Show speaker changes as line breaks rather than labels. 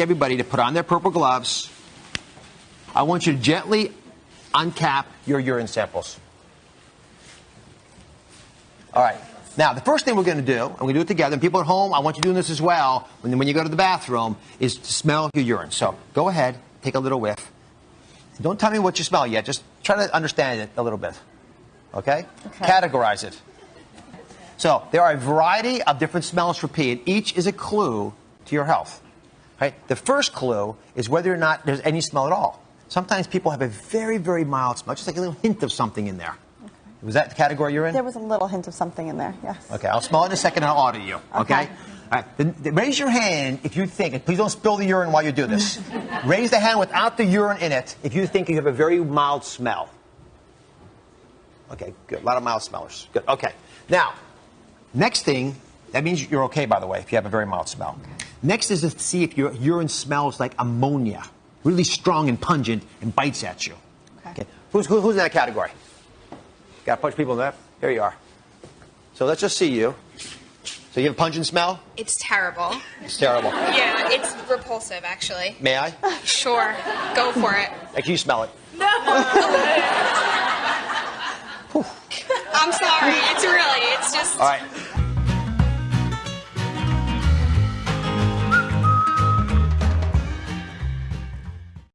everybody to put on their purple gloves. I want you to gently uncap your urine samples. All right. Now, the first thing we're going to do, and we're going to do it together, and people at home, I want you doing this as well, when, when you go to the bathroom, is to smell your urine. So go ahead, take a little whiff. Don't tell me what you smell yet. Just try to understand it a little bit. Okay?
Okay.
Categorize it. So there are a variety of different smells for pee, and each is a clue to your health. Right? The first clue is whether or not there's any smell at all. Sometimes people have a very, very mild smell, just like a little hint of something in there. Was that the category you're in?
There was a little hint of something in there, yes.
Okay, I'll smell it in a second and I'll audit you. Okay?
Okay.
All right. Raise your hand if you think, and please don't spill the urine while you do this. raise the hand without the urine in it if you think you have a very mild smell. Okay, good. A lot of mild smellers. Good. Okay. Now, next thing, that means you're okay, by the way, if you have a very mild smell. Next is to see if your urine smells like ammonia, really strong and pungent, and bites at you.
Okay.
Who's, who, who's in that category? Got a bunch of people in that? Here you are. So let's just see you. So you have a pungent smell?
It's terrible.
It's terrible.
Yeah, it's repulsive, actually.
May I?
Sure, go for it.
Like you smell it. No.
I'm sorry. It's really, it's just.
All right.